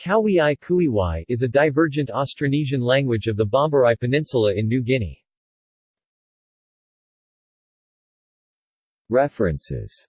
Kawiai Kuiwai is a divergent Austronesian language of the Bombarai Peninsula in New Guinea. References